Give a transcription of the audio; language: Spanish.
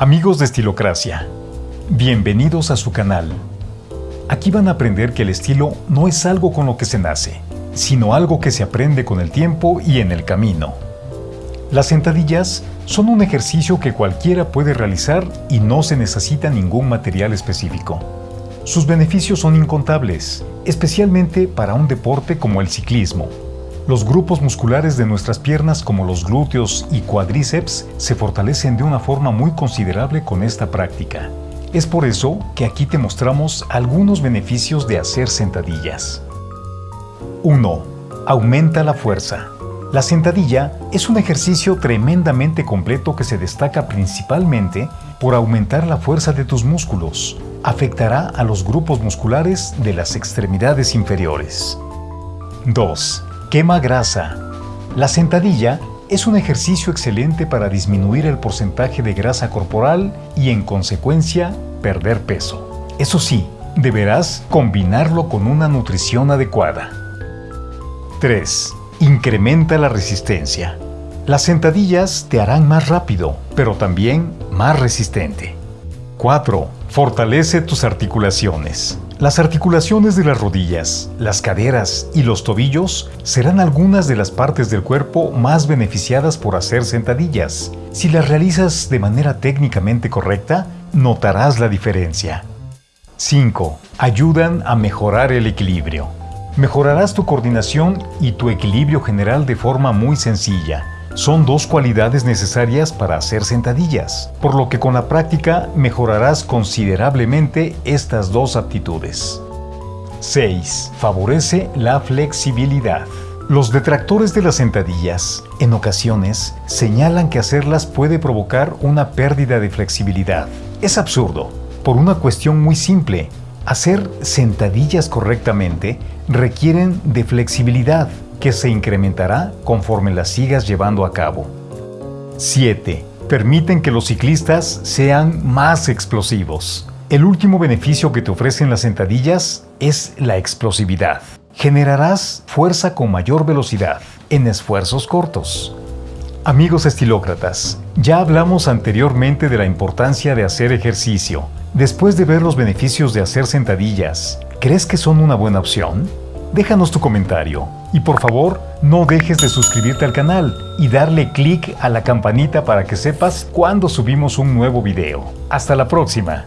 Amigos de Estilocracia, bienvenidos a su canal. Aquí van a aprender que el estilo no es algo con lo que se nace, sino algo que se aprende con el tiempo y en el camino. Las sentadillas son un ejercicio que cualquiera puede realizar y no se necesita ningún material específico. Sus beneficios son incontables, especialmente para un deporte como el ciclismo, los grupos musculares de nuestras piernas como los glúteos y cuádriceps se fortalecen de una forma muy considerable con esta práctica. Es por eso que aquí te mostramos algunos beneficios de hacer sentadillas. 1. Aumenta la fuerza. La sentadilla es un ejercicio tremendamente completo que se destaca principalmente por aumentar la fuerza de tus músculos. Afectará a los grupos musculares de las extremidades inferiores. 2. Quema grasa. La sentadilla es un ejercicio excelente para disminuir el porcentaje de grasa corporal y en consecuencia perder peso. Eso sí, deberás combinarlo con una nutrición adecuada. 3. Incrementa la resistencia. Las sentadillas te harán más rápido, pero también más resistente. 4. Fortalece tus articulaciones. Las articulaciones de las rodillas, las caderas y los tobillos serán algunas de las partes del cuerpo más beneficiadas por hacer sentadillas. Si las realizas de manera técnicamente correcta, notarás la diferencia. 5. Ayudan a mejorar el equilibrio. Mejorarás tu coordinación y tu equilibrio general de forma muy sencilla son dos cualidades necesarias para hacer sentadillas, por lo que con la práctica mejorarás considerablemente estas dos aptitudes. 6. Favorece la flexibilidad. Los detractores de las sentadillas, en ocasiones, señalan que hacerlas puede provocar una pérdida de flexibilidad. Es absurdo, por una cuestión muy simple. Hacer sentadillas correctamente requieren de flexibilidad, que se incrementará conforme las sigas llevando a cabo. 7. Permiten que los ciclistas sean más explosivos. El último beneficio que te ofrecen las sentadillas es la explosividad. Generarás fuerza con mayor velocidad en esfuerzos cortos. Amigos estilócratas, ya hablamos anteriormente de la importancia de hacer ejercicio. Después de ver los beneficios de hacer sentadillas, ¿crees que son una buena opción? Déjanos tu comentario y por favor no dejes de suscribirte al canal y darle clic a la campanita para que sepas cuando subimos un nuevo video. Hasta la próxima.